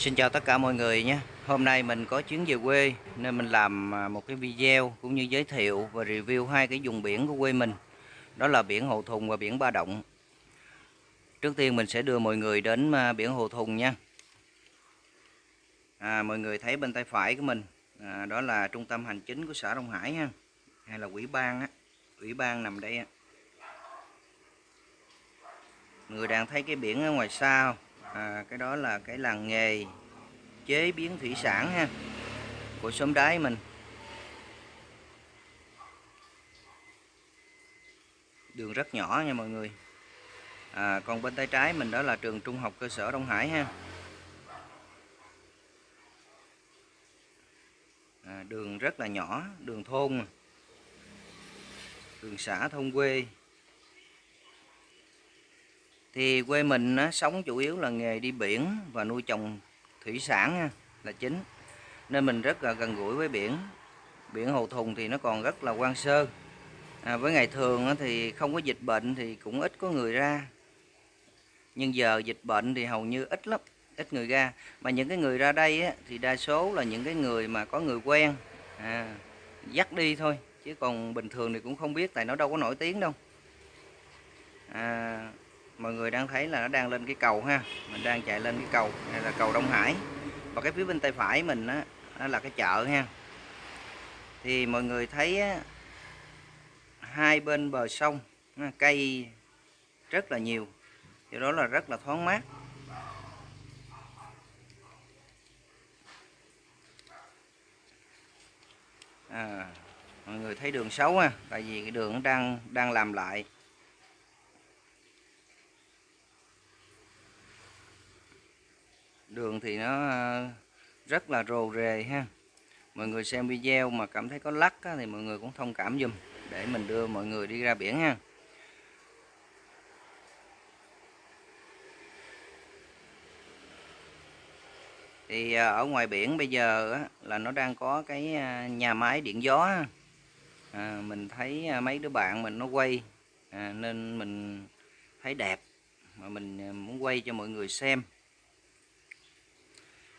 Xin chào tất cả mọi người nhé. Hôm nay mình có chuyến về quê Nên mình làm à, một cái video Cũng như giới thiệu và review hai cái vùng biển của quê mình. Đó là biển Hồ Thùng và biển Ba Động. Trước tiên mình sẽ đưa mọi người đến à, biển Hồ Thùng nha. À, Mọi người thấy bên tay phải của mình à, Đó là trung tâm hành chính của xã Đông Hải ha Hay là quỹ ban á. Ủy ban nằm đây á. Người đang thấy cái biển ở ngoài xa không? À, cái đó là cái làng nghề chế biến thủy sản ha của xóm đáy mình. Đường rất nhỏ nha mọi người. À, còn bên tay trái mình đó là trường trung học cơ sở Đông Hải ha. À, đường rất là nhỏ đường thôn. Đường xã thôn quê thì quê mình á, sống chủ yếu là nghề đi biển và nuôi trồng thủy sản á, là chính. Nên mình rất là gần gũi với biển. Biển Hồ Thùng thì nó còn rất là quan sơ. À, với ngày thường á, thì không có dịch bệnh thì cũng ít có người ra. Nhưng giờ dịch bệnh thì hầu như ít lắm ít người ra. Mà những cái người ra đây á, thì đa số là những cái người mà có người quen. À, dắt đi thôi chứ còn bình thường thì cũng không biết tại nó đâu có nổi tiếng đâu. À, mọi người đang thấy là nó đang lên cái cầu ha. Mình đang chạy lên cái cầu. Này là cầu Đông Hải. Và cái phía bên tay phải mình á đó là cái chợ ha. Thì mọi người thấy á, hai bên bờ sông cây rất là nhiều. Do đó là rất là thoáng mát. À, mọi người thấy đường xấu ha. Tại vì cái đường đang đang làm lại. Đường thì nó ờ, rất là rồ rề ha. Mọi người xem video mà cảm thấy có lắc á, thì mọi người cũng thông cảm dùm để mình đưa mọi người đi ra biển ha. Thì ờ, ở ngoài biển bây giờ á, là nó đang có cái ờ, nhà máy điện gió à, mình thấy mấy đứa bạn mình nó quay à, nên mình thấy đẹp mà mình muốn quay cho mọi người xem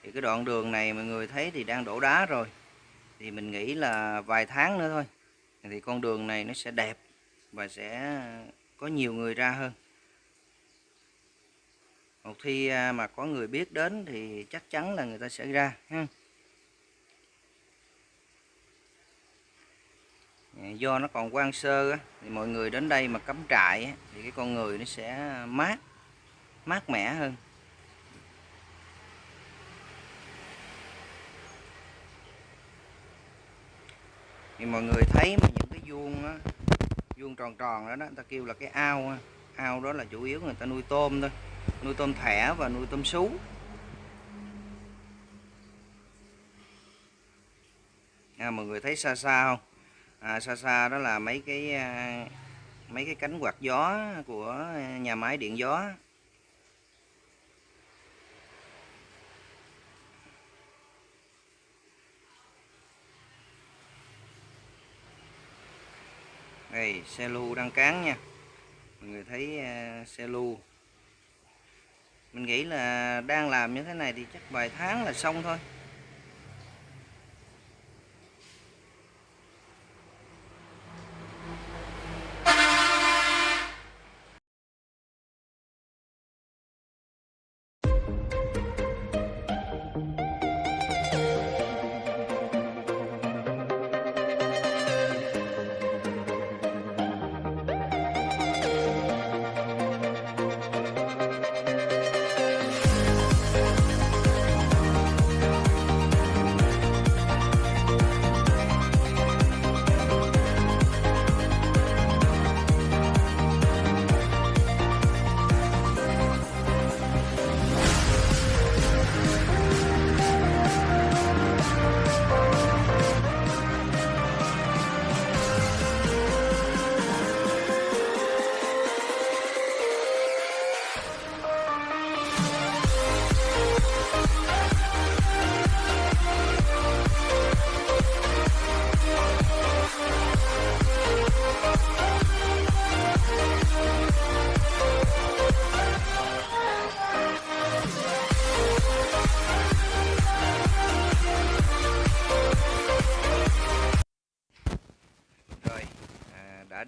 thì cái đoạn đường này mọi người thấy thì đang đổ đá rồi. Thì mình nghĩ là vài tháng nữa thôi. Thì con đường này nó sẽ đẹp và sẽ có nhiều người ra hơn. Một khi à, mà có người biết đến thì chắc chắn là người ta sẽ ra, ha. Dạ, do nó còn quan sơ thì mọi người đến đây mà cắm trại thì cái con người nó sẽ mát mát mẻ hơn. Thì mọi người thấy mà những cái vuông á vuông tròn tròn đó, đó người ta kêu là cái ao ao đó là chủ yếu người ta nuôi tôm thôi. Nuôi tôm thẻ và nuôi tôm sú. À, mọi người thấy xa xa không? À, xa xa đó là mấy cái à, mấy cái cánh quạt gió của nhà máy điện gió đây, xe lưu đang cán nha. Mọi người thấy à, xe lưu mình nghĩ là đang làm như thế này thì chắc vài tháng là xong thôi.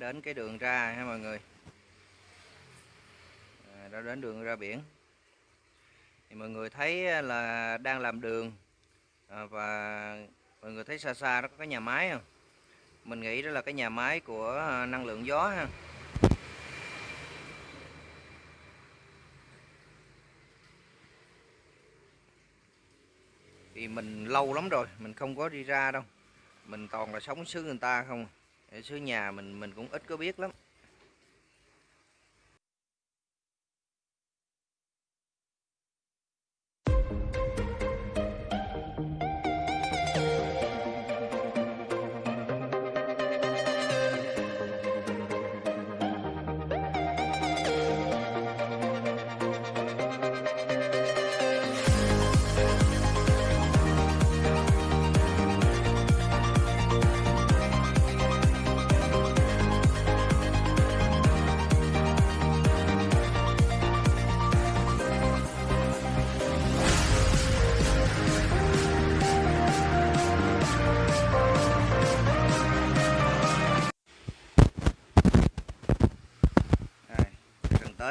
Đến cái đường ra ha mọi người? À, đã đến đường ra biển. Thì mọi người thấy à, là đang làm đường. À, và mọi người thấy xa xa đó có cái nhà máy không? Mình nghĩ đó là cái nhà máy của à, năng lượng gió ha. Thì mình lâu lắm rồi mình không có đi ra đâu. Mình toàn là sống xứ người ta không à ở xứ nhà mình mình cũng ít có biết lắm.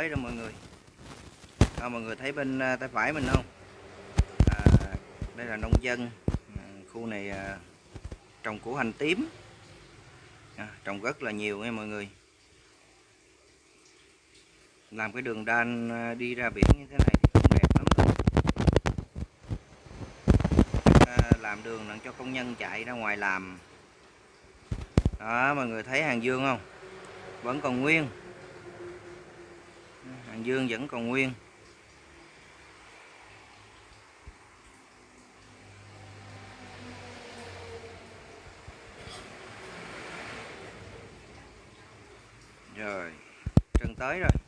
Tới đó mọi người. À, mọi người thấy bên à, tay phải mình không? À, đây là nông dân. À, khu này à, trồng củ hành tím. À, trồng rất là nhiều nha mọi người. Làm cái đường đan à, đi ra biển như thế này thì cũng đẹp lắm luôn. À, làm đường làm cho công nhân chạy ra ngoài làm. Đó mọi người thấy hàng dương không? Vẫn còn nguyên dương vẫn còn nguyên. Rồi chân tới rồi.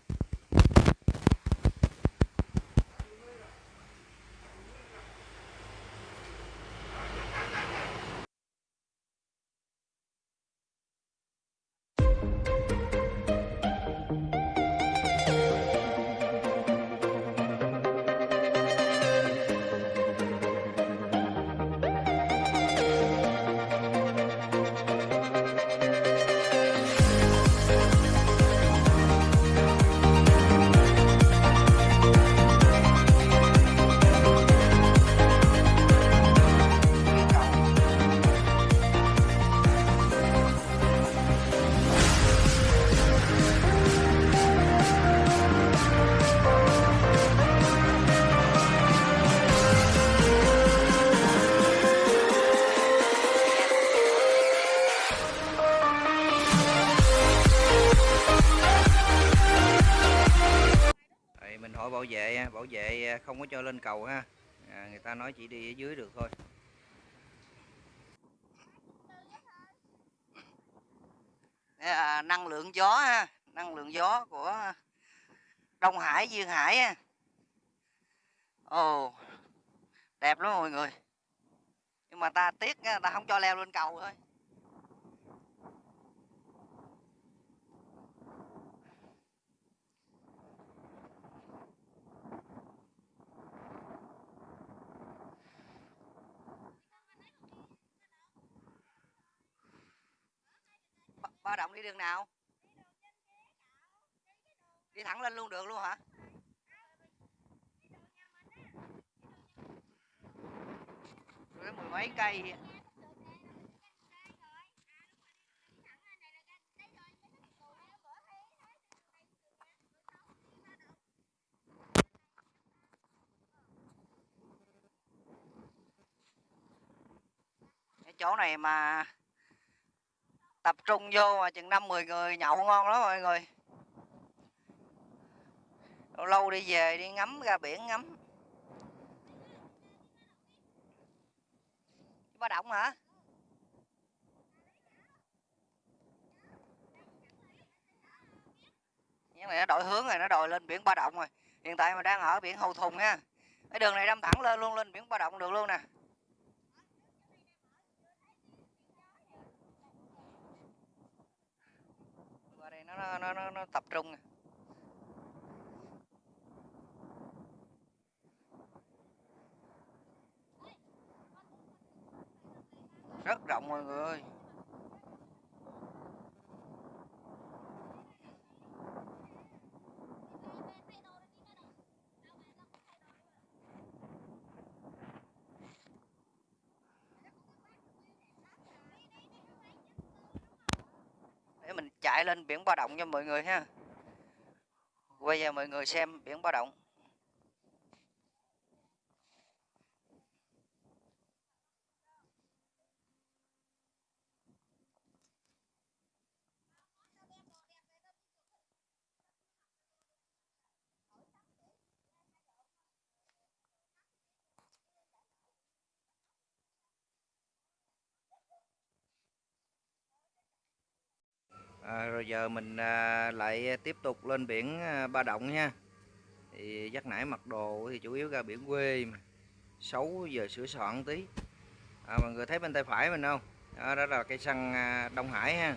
Lên cầu ha. À, người ta nói chỉ đi ở dưới được thôi. Đây là năng lượng gió ha năng lượng gió của Đông Hải Duyên Hải ha. Ồ đẹp lắm mọi người. Nhưng mà ta tiếc ta không cho leo lên cầu thôi. Ba- động đi đường nào? Đi thẳng lên luôn được luôn hả? Rồi mười mấy cây cái chỗ này mà tập trung vô mà chừng năm mười người nhậu ngon lắm mọi người. Lâu lâu đi về đi ngắm ra biển ngắm. Ba động hả? Cái này nó đổi hướng rồi, nó đòi lên biển ba động rồi. Hiện tại mà đang ở biển hầu thùng ha cái đường này đâm thẳng lên, luôn lên biển ba động được luôn nè. Nó nó nó, nó, tập trung rất rộng mọi người ơi. Lại lên biển báo Động cho mọi người ha. Quay về mọi người xem biển báo Động. À, rồi giờ mình à, lại tiếp tục lên biển à, Ba Động nha. Thì dắt nãy mặc đồ thì chủ yếu ra biển quê mà. Xấu giờ sửa soạn tí. À, mọi người thấy bên tay phải mình không? Đó, đó là cây xăng à, Đông Hải ha.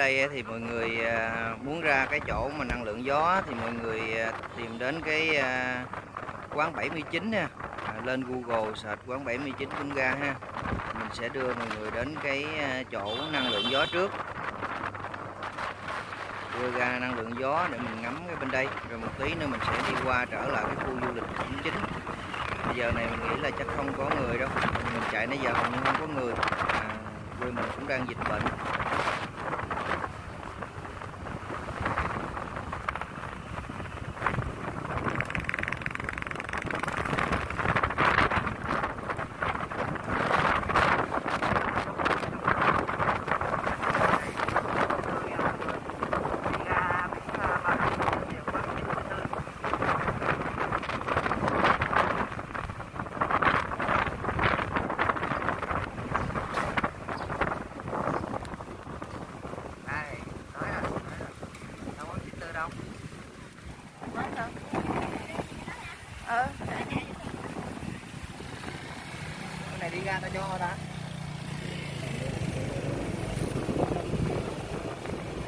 Đây thì mọi người à, muốn ra cái chỗ mà năng lượng gió thì mọi người à, tìm đến cái à, quán 79 nha. Lên Google search quán 79 cũng ra ha. Mình sẽ đưa mọi người đến cái chỗ năng lượng gió trước. Đưa ra năng lượng gió để mình ngắm cái bên đây. Rồi một tí nữa mình sẽ đi qua trở lại cái khu du lịch cũng chính bây giờ này mình nghĩ là chắc không có người đâu. Mình chạy nãy giờ hầu như không có người. À, quê mình cũng đang dịch bệnh đây nói là đâu có chín tư đâu Quán đâu? Ờ, cái cho đã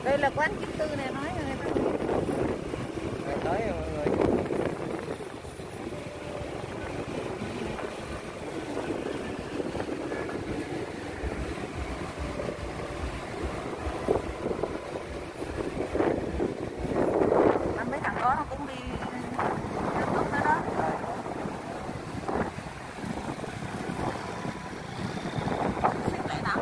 đây là quán kim tư này nó rồi người ta. Rồi tới rồi mọi người Mà mấy thằng đó nó cũng đi nước nước đó đó. Xích lại nào.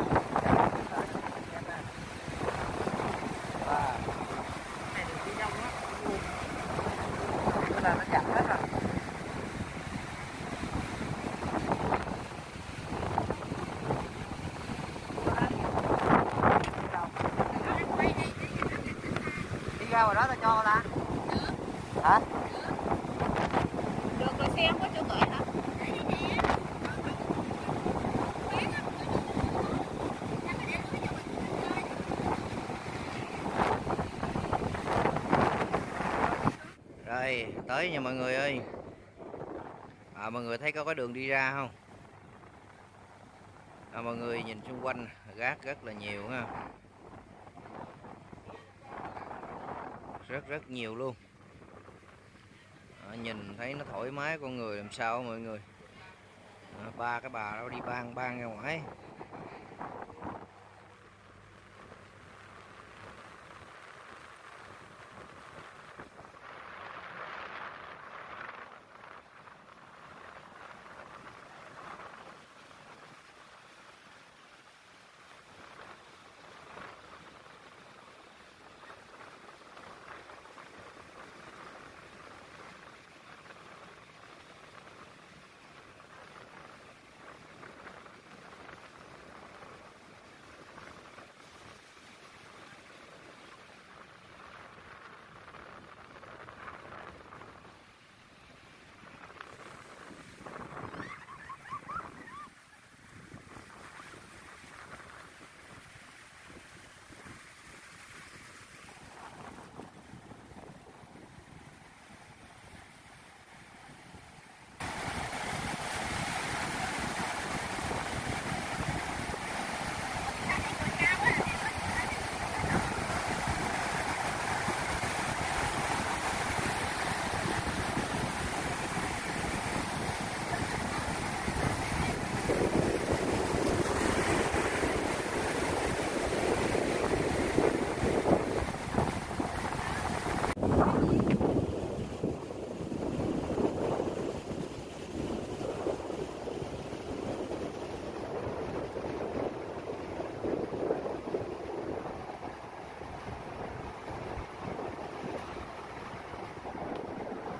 à, Này được đi đông á ra ngoài đó tao cho ta. Hả? Được rồi xe không có chỗ gửi hả? Rồi tới nha mọi người ơi. À, mọi người thấy có cái đường đi ra không? À, mọi người nhìn xung quanh gác rất là nhiều ha rất rất nhiều luôn. À, nhìn thấy nó thoải mái con người làm sao mọi người? À, ba cái bà đó đi ban ban ra ngoài.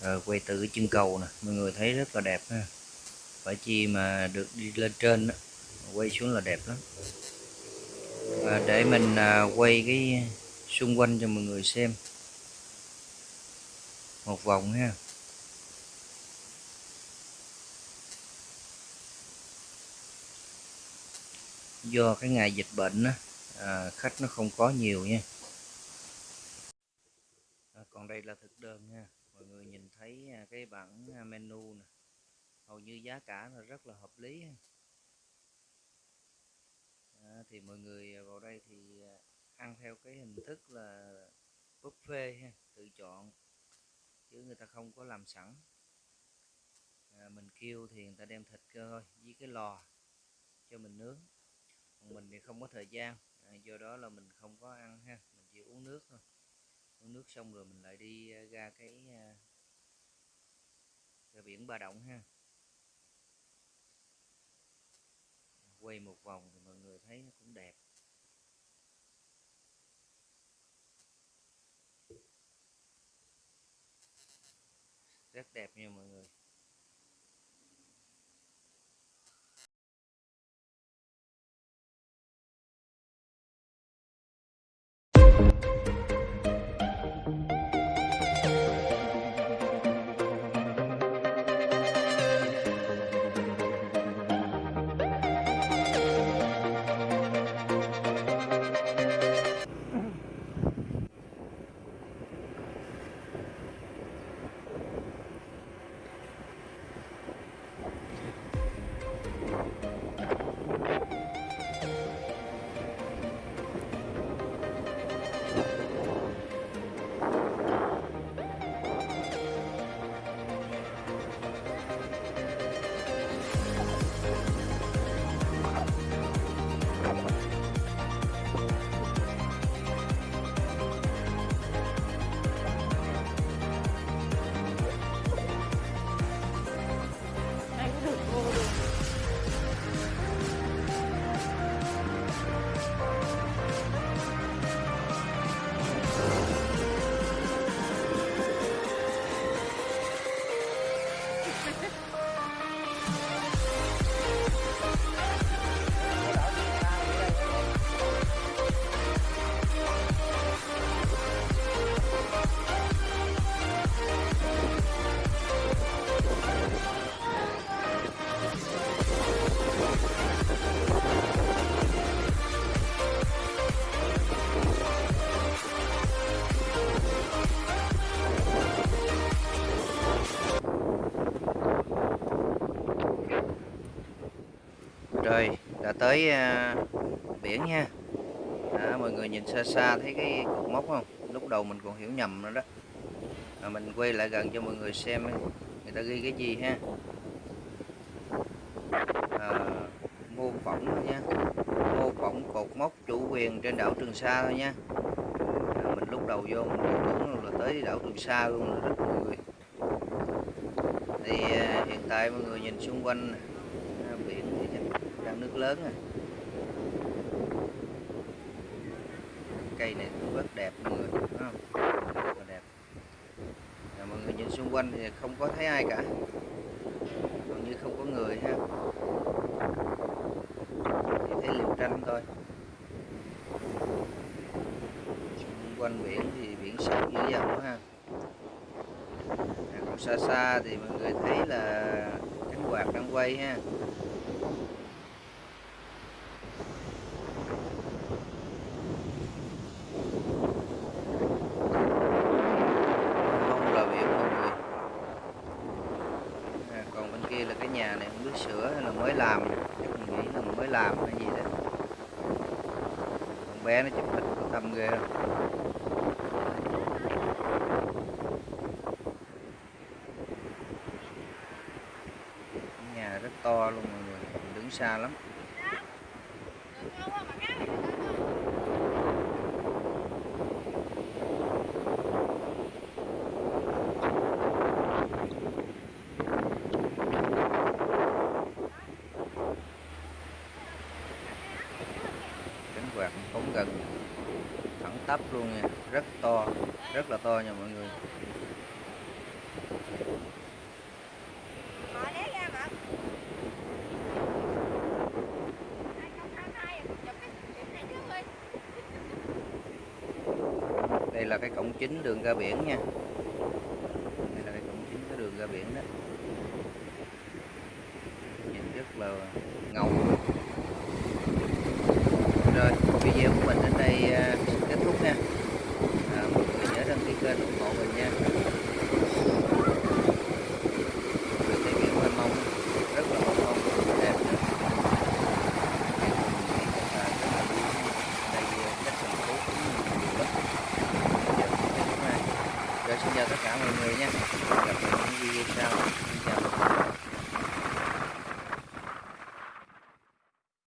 rồi quay từ cái chân cầu nè mọi người thấy rất là đẹp ha. Phải chi mà được đi lên trên đó. quay xuống là đẹp lắm. Và để mình à, quay cái xung quanh cho mọi người xem. Một vòng ha. Do cái ngày dịch bệnh đó, à, khách nó không có nhiều nha. À, còn đây là thực đơn nha mọi người nhìn thấy à, cái bảng à, menu nè hầu như giá cả là rất là hợp lý. À, thì mọi người à, vào đây thì ăn theo cái hình thức là buffet ha, tự chọn chứ người ta không có làm sẵn. À, mình kêu thì người ta đem thịt cơ thôi với cái lò cho mình nướng. Còn mình thì không có thời gian à, do đó là mình không có ăn ha mình chỉ uống nước thôi uống nước xong rồi mình lại đi ờ, ra cái ờ, ra biển Ba Động ha. Quay một vòng thì mọi người thấy nó cũng đẹp. Rất đẹp nha mọi người. Tới à, biển nha. Đó, mọi người nhìn xa xa thấy cái cột mốc không? Lúc đầu mình còn hiểu nhầm nữa đó. À, mình quay lại gần cho mọi người xem người ta ghi cái gì ha? À, mô phỏng thôi nha. Mô phỏng cột mốc chủ quyền trên đảo Trường Sa thôi nha. À, mình lúc đầu vô mình tưởng là tới đảo Trường Sa luôn rồi đó mọi người. Thì à, hiện tại mọi người nhìn xung quanh nè, à, biển thì chắc lớn à cây này cũng rất đẹp mọi người không? Rất là đẹp. À, mọi người nhìn xung quanh thì không có thấy ai cả. Hầu như không có người ha. Chỉ thấy liều tranh thôi. Xung quanh biển thì biển sâu dữ dằn quá ha. À, còn xa xa thì mọi người thấy là cánh quạt đang quay ha không là biển mọi người à, còn bên kia là cái nhà này không biết sửa hay là mới làm. Chắc mình nghĩ là mới làm hay gì đó con bé nó chụp hình có tâm ghê không nhà rất to luôn mọi người, đứng xa lắm cánh quạt phóng gần tắp luôn nha. Rất to rất là to nha mọi người. Mở đế ra mà. 2022 chụp cái chụp này trước đi. đây là cái cổng chính đường ra biển nha. Đây là cái cổng chính cái đường ra biển đó. Nhìn rất là ngầu. Rồi video của mình đến đây